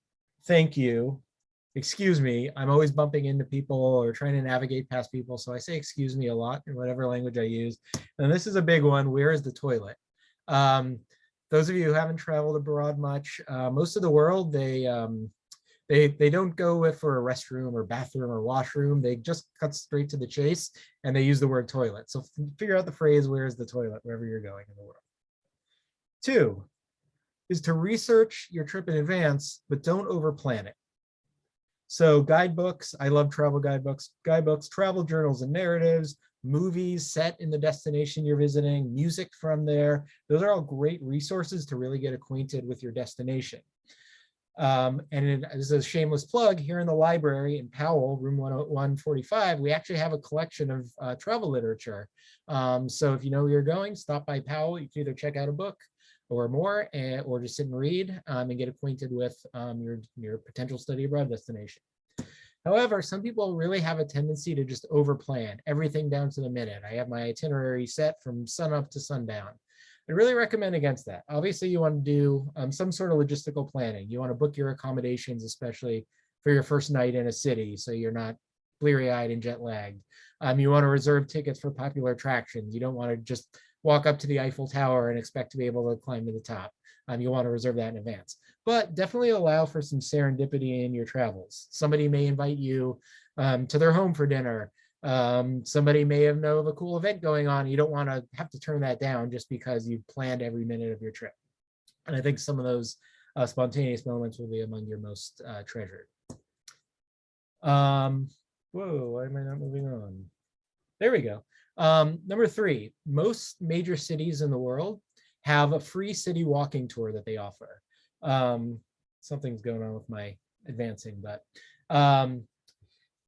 thank you, excuse me. I'm always bumping into people or trying to navigate past people. So I say excuse me a lot in whatever language I use. And this is a big one. Where is the toilet? Um, those of you who haven't traveled abroad much, uh, most of the world, they um, they they don't go for a restroom or bathroom or washroom. They just cut straight to the chase and they use the word toilet. So figure out the phrase, where is the toilet, wherever you're going in the world. Two is to research your trip in advance, but don't overplan it. So guidebooks, I love travel guidebooks, guidebooks, travel journals and narratives, movies set in the destination you're visiting, music from there. Those are all great resources to really get acquainted with your destination. Um, and in, this is a shameless plug here in the library in Powell, room 145, we actually have a collection of uh, travel literature. Um, so if you know where you're going, stop by Powell. You can either check out a book or more, and, or just sit and read um, and get acquainted with um, your, your potential study abroad destination. However, some people really have a tendency to just overplan everything down to the minute. I have my itinerary set from sunup to sundown. I really recommend against that. Obviously, you want to do um, some sort of logistical planning. You want to book your accommodations, especially for your first night in a city, so you're not bleary-eyed and jet lagged. Um, you want to reserve tickets for popular attractions. You don't want to just walk up to the Eiffel Tower and expect to be able to climb to the top. Um, you want to reserve that in advance, but definitely allow for some serendipity in your travels. Somebody may invite you um, to their home for dinner. Um, somebody may have know of a cool event going on. You don't want to have to turn that down just because you've planned every minute of your trip. And I think some of those uh, spontaneous moments will be among your most uh, treasured. Um, whoa, why am I not moving on? There we go. Um, number three, most major cities in the world have a free city walking tour that they offer. Um, something's going on with my advancing, but um,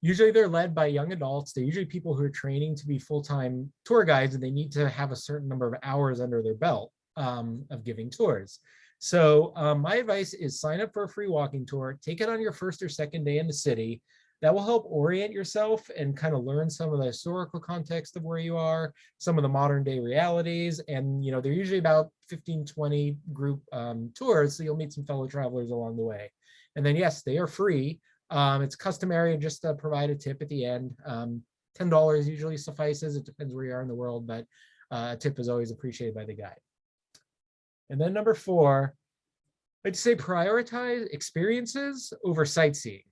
usually they're led by young adults. They're usually people who are training to be full-time tour guides and they need to have a certain number of hours under their belt um, of giving tours. So um, my advice is sign up for a free walking tour, take it on your first or second day in the city, that will help orient yourself and kind of learn some of the historical context of where you are, some of the modern day realities. And, you know, they're usually about 15, 20 group um, tours. So you'll meet some fellow travelers along the way. And then, yes, they are free. Um, it's customary just to provide a tip at the end. Um, $10 usually suffices. It depends where you are in the world, but uh, a tip is always appreciated by the guide. And then number four, I'd say prioritize experiences over sightseeing.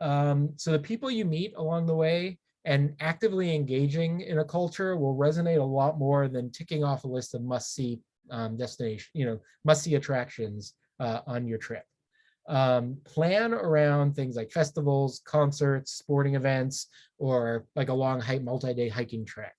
Um, so the people you meet along the way and actively engaging in a culture will resonate a lot more than ticking off a list of must-see um, destination, you know, must-see attractions uh, on your trip. Um, plan around things like festivals, concerts, sporting events, or like a long hike, multi-day hiking trek.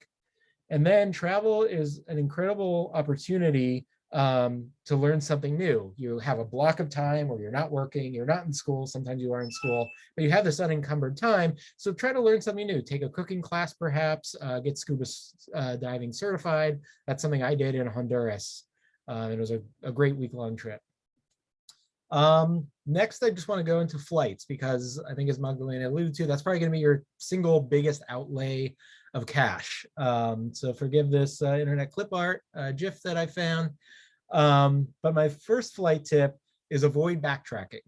And then travel is an incredible opportunity um, to learn something new. You have a block of time where you're not working, you're not in school, sometimes you are in school, but you have this unencumbered time. So try to learn something new. Take a cooking class, perhaps, uh, get scuba uh, diving certified. That's something I did in Honduras. Uh, it was a, a great week-long trip. Um, next, I just want to go into flights because I think as Magdalena alluded to, that's probably going to be your single biggest outlay of cash. Um, so forgive this uh, internet clip art uh, GIF that I found. Um, but my first flight tip is avoid backtracking.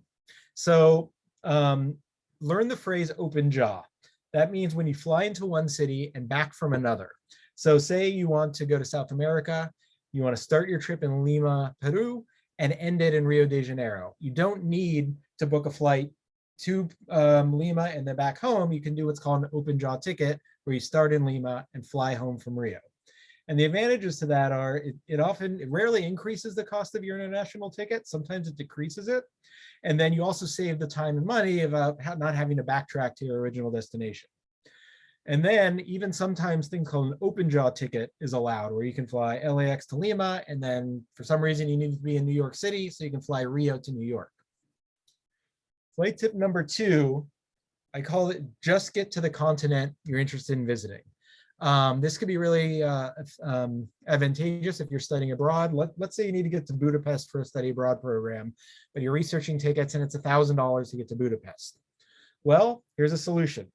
So um, learn the phrase open jaw. That means when you fly into one city and back from another. So say you want to go to South America, you want to start your trip in Lima, Peru, and end it in Rio de Janeiro. You don't need to book a flight to um, Lima and then back home. You can do what's called an open jaw ticket, where you start in Lima and fly home from Rio. And the advantages to that are it, it often, it rarely increases the cost of your international ticket. Sometimes it decreases it. And then you also save the time and money of uh, not having to backtrack to your original destination. And then even sometimes things called an open jaw ticket is allowed where you can fly LAX to Lima. And then for some reason you need to be in New York City. So you can fly Rio to New York. Flight tip number two, I call it just get to the continent you're interested in visiting. Um, this could be really uh, um, advantageous if you're studying abroad. Let, let's say you need to get to Budapest for a study abroad program, but you're researching tickets and it's a $1,000 to get to Budapest. Well, here's a solution.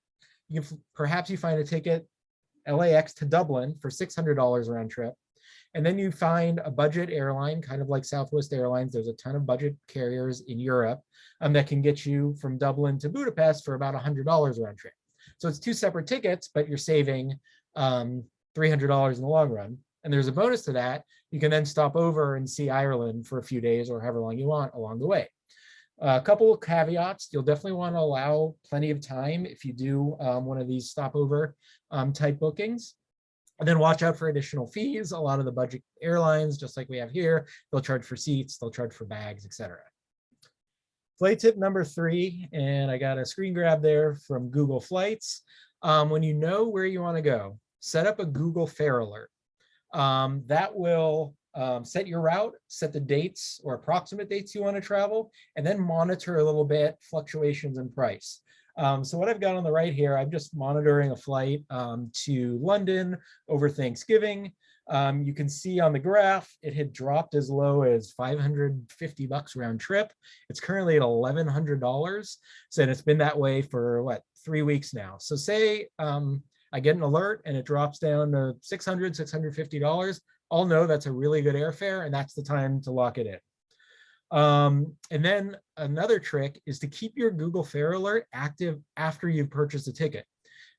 You can, perhaps you find a ticket LAX to Dublin for $600 round trip. And then you find a budget airline, kind of like Southwest Airlines. There's a ton of budget carriers in Europe um, that can get you from Dublin to Budapest for about $100 round trip. So it's two separate tickets, but you're saving um, $300 in the long run. And there's a bonus to that. You can then stop over and see Ireland for a few days or however long you want along the way. A couple of caveats, you'll definitely want to allow plenty of time if you do um, one of these stopover um, type bookings. And then watch out for additional fees. A lot of the budget airlines, just like we have here, they'll charge for seats, they'll charge for bags, etc. Flight tip number three, and I got a screen grab there from Google Flights. Um, when you know where you want to go, set up a Google Fare Alert. Um, that will um, set your route, set the dates or approximate dates you want to travel, and then monitor a little bit fluctuations in price. Um, so what I've got on the right here, I'm just monitoring a flight um, to London over Thanksgiving. Um, you can see on the graph, it had dropped as low as 550 bucks round trip. It's currently at $1,100. So it's been that way for what, three weeks now. So say um, I get an alert and it drops down to 600, $650. I'll know that's a really good airfare and that's the time to lock it in. Um, and then another trick is to keep your Google Fare Alert active after you've purchased a ticket.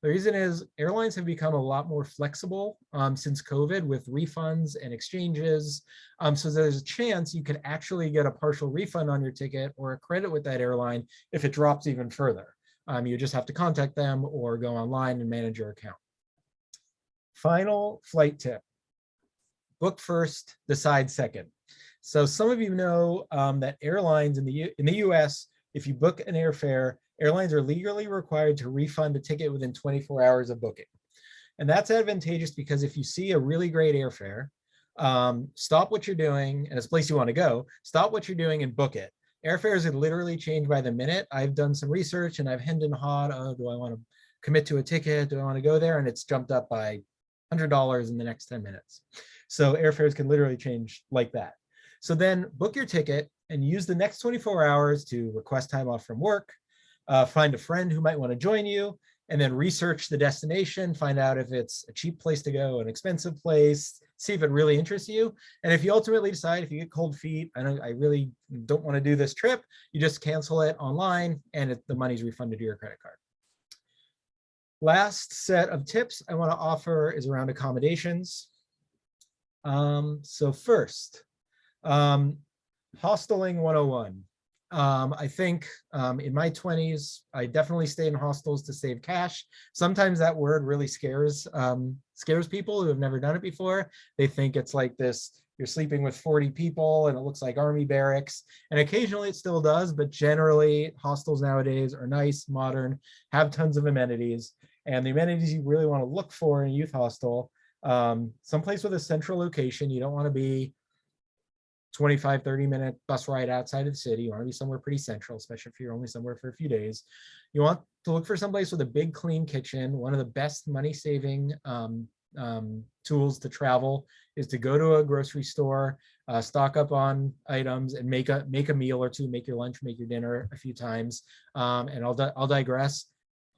The reason is airlines have become a lot more flexible um, since COVID with refunds and exchanges. Um, so there's a chance you could actually get a partial refund on your ticket or a credit with that airline if it drops even further. Um, you just have to contact them or go online and manage your account. Final flight tip. Book first, decide second. So some of you know um, that airlines in the, U in the US, if you book an airfare, airlines are legally required to refund a ticket within 24 hours of booking. And that's advantageous because if you see a really great airfare, um, stop what you're doing and it's a place you want to go, stop what you're doing and book it. Airfares have literally changed by the minute. I've done some research and I've hemmed and hawed, oh, do I want to commit to a ticket? Do I want to go there? And it's jumped up by $100 in the next 10 minutes. So airfares can literally change like that. So then book your ticket and use the next 24 hours to request time off from work, uh, find a friend who might want to join you, and then research the destination, find out if it's a cheap place to go, an expensive place, see if it really interests you. And if you ultimately decide, if you get cold feet, I, I really don't want to do this trip, you just cancel it online and it, the money's refunded to your credit card. Last set of tips I want to offer is around accommodations. Um, so first, um, hosteling 101. Um, I think um, in my 20s, I definitely stay in hostels to save cash. Sometimes that word really scares um, scares people who have never done it before. They think it's like this, you're sleeping with 40 people and it looks like army barracks. And occasionally it still does, but generally hostels nowadays are nice, modern, have tons of amenities. And the amenities you really want to look for in a youth hostel, um, someplace with a central location. You don't want to be 25, 30 minute bus ride outside of the city. You want to be somewhere pretty central, especially if you're only somewhere for a few days. You want to look for someplace with a big clean kitchen. One of the best money saving um, um, tools to travel is to go to a grocery store, uh, stock up on items and make a make a meal or two, make your lunch, make your dinner a few times. Um, and I'll, I'll digress.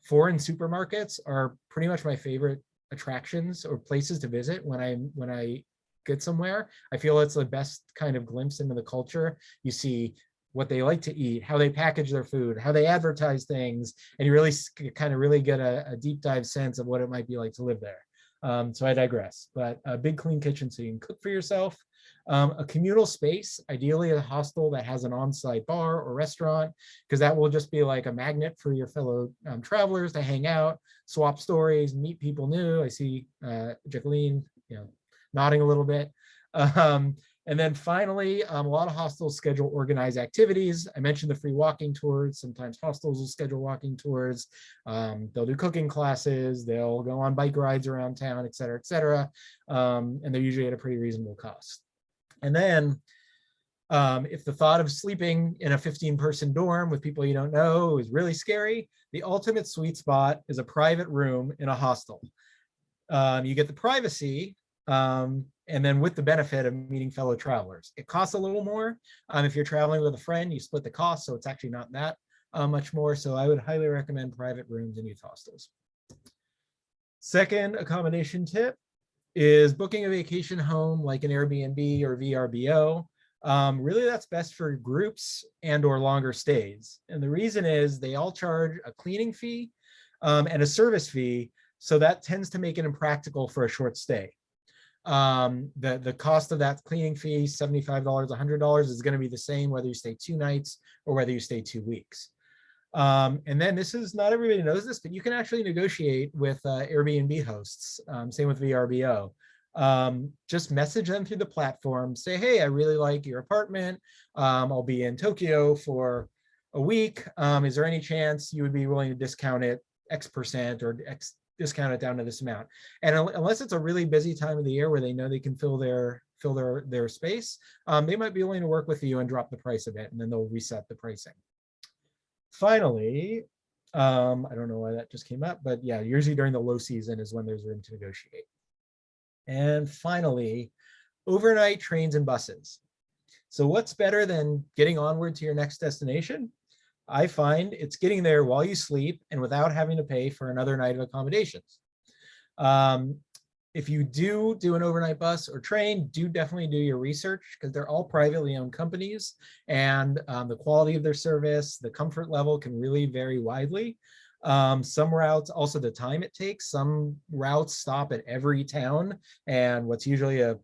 Foreign supermarkets are pretty much my favorite attractions or places to visit when I when I get somewhere. I feel it's the best kind of glimpse into the culture. You see what they like to eat, how they package their food, how they advertise things, and you really kind of really get a, a deep dive sense of what it might be like to live there. Um, so I digress, but a big clean kitchen so you can cook for yourself. Um, a communal space, ideally a hostel that has an on-site bar or restaurant, because that will just be like a magnet for your fellow um, travelers to hang out, swap stories, meet people new. I see uh, Jacqueline, you know, nodding a little bit. Um, and then finally, um, a lot of hostels schedule organized activities. I mentioned the free walking tours. Sometimes hostels will schedule walking tours. Um, they'll do cooking classes. They'll go on bike rides around town, et cetera, et cetera. Um, and they're usually at a pretty reasonable cost. And then Um, if the thought of sleeping in a 15 person dorm with people you don't know is really scary, the ultimate sweet spot is a private room in a hostel. Um, you get the privacy um, and then with the benefit of meeting fellow travelers. It costs a little more. Um, if you're traveling with a friend, you split the cost, so it's actually not that uh, much more. So I would highly recommend private rooms in youth hostels. Second accommodation tip is booking a vacation home like an Airbnb or VRBO. Um, really, that's best for groups and or longer stays. And the reason is they all charge a cleaning fee um, and a service fee. So that tends to make it impractical for a short stay. Um, the, the cost of that cleaning fee, $75, $100 is gonna be the same whether you stay two nights or whether you stay two weeks. Um, and then this is not everybody knows this, but you can actually negotiate with uh, Airbnb hosts. Um, same with VRBO. Um, just message them through the platform. Say, hey, I really like your apartment. Um, I'll be in Tokyo for a week. Um, is there any chance you would be willing to discount it X percent or X discount it down to this amount? And unless it's a really busy time of the year where they know they can fill their fill their their space, um, they might be willing to work with you and drop the price a bit, and then they'll reset the pricing finally, um, I don't know why that just came up, but yeah, usually during the low season is when there's room to negotiate. And finally, overnight trains and buses. So what's better than getting onward to your next destination? I find it's getting there while you sleep and without having to pay for another night of accommodations. Um, if you do do an overnight bus or train, do definitely do your research because they're all privately owned companies and um, the quality of their service, the comfort level can really vary widely. Um, some routes, also the time it takes, some routes stop at every town and what's usually a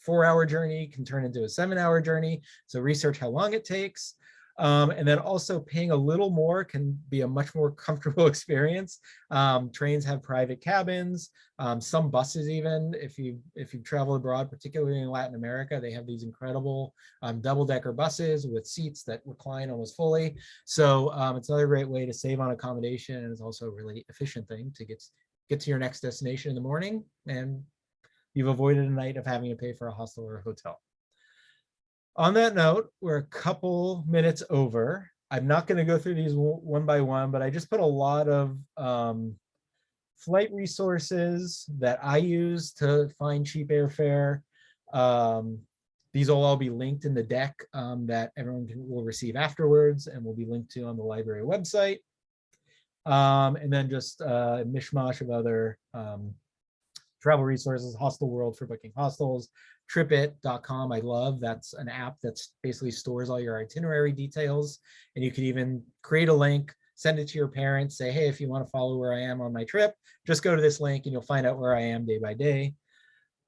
four hour journey can turn into a seven hour journey. So research how long it takes. Um, and then also paying a little more can be a much more comfortable experience. Um, trains have private cabins, um, some buses even, if you if you travel abroad, particularly in Latin America, they have these incredible um, double-decker buses with seats that recline almost fully. So um, it's another great way to save on accommodation and it's also a really efficient thing to get, get to your next destination in the morning and you've avoided a night of having to pay for a hostel or a hotel. On that note, we're a couple minutes over. I'm not going to go through these one by one, but I just put a lot of um, flight resources that I use to find cheap airfare. Um, these will all be linked in the deck um, that everyone can, will receive afterwards and will be linked to on the library website. Um, and then just uh, a mishmash of other um, travel resources, Hostel World for booking hostels, tripit.com I love. That's an app that basically stores all your itinerary details. And you could even create a link, send it to your parents, say, hey, if you want to follow where I am on my trip, just go to this link and you'll find out where I am day by day.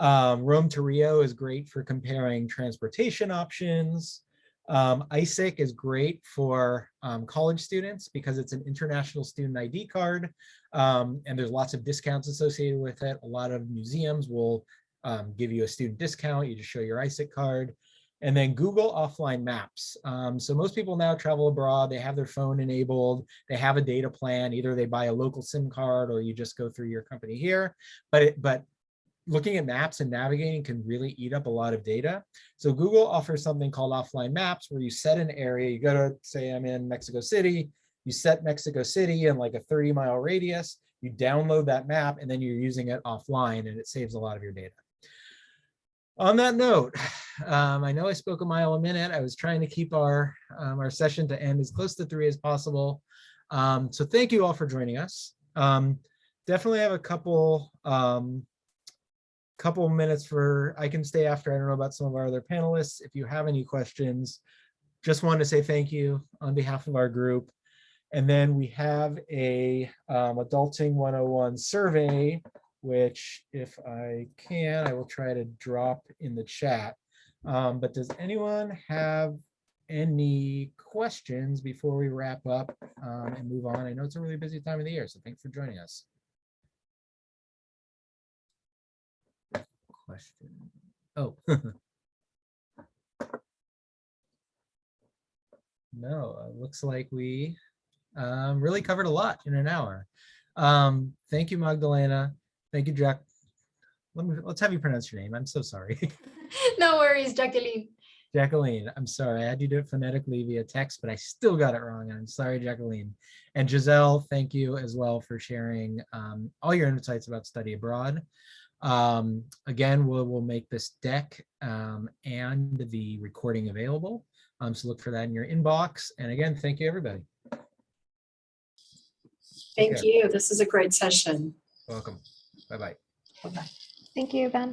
Um, Rome to Rio is great for comparing transportation options. Um, ISIC is great for um, college students because it's an international student ID card um, and there's lots of discounts associated with it. A lot of museums will um, give you a student discount. You just show your ISIC card. And then Google offline maps. Um, so most people now travel abroad, they have their phone enabled, they have a data plan, either they buy a local SIM card or you just go through your company here. But, it, but looking at maps and navigating can really eat up a lot of data. So Google offers something called offline maps where you set an area, you go to say I'm in Mexico City, you set Mexico City in like a 30 mile radius, you download that map and then you're using it offline and it saves a lot of your data. On that note, um, I know I spoke a mile a minute. I was trying to keep our, um, our session to end as close to three as possible. Um, so thank you all for joining us. Um, definitely have a couple um, couple minutes for, I can stay after, I don't know about some of our other panelists. If you have any questions, just wanted to say thank you on behalf of our group. And then we have a um, Adulting 101 survey, which if I can, I will try to drop in the chat. Um, but does anyone have any questions before we wrap up um, and move on? I know it's a really busy time of the year, so thanks for joining us. Question. Oh. no, it looks like we um, really covered a lot in an hour. Um, thank you, Magdalena. Thank you, Jack. Let me, let's have you pronounce your name. I'm so sorry. no worries, Jacqueline. Jacqueline, I'm sorry, I had you do it phonetically via text, but I still got it wrong. I'm sorry, Jacqueline. And Giselle, thank you as well for sharing um, all your insights about study abroad. Um, again, we'll, we'll make this deck um, and the recording available. Um, so look for that in your inbox. And again, thank you, everybody. Thank Okay. you. This is a great session. Welcome. Bye-bye. Bye-bye. Thank you, Ben.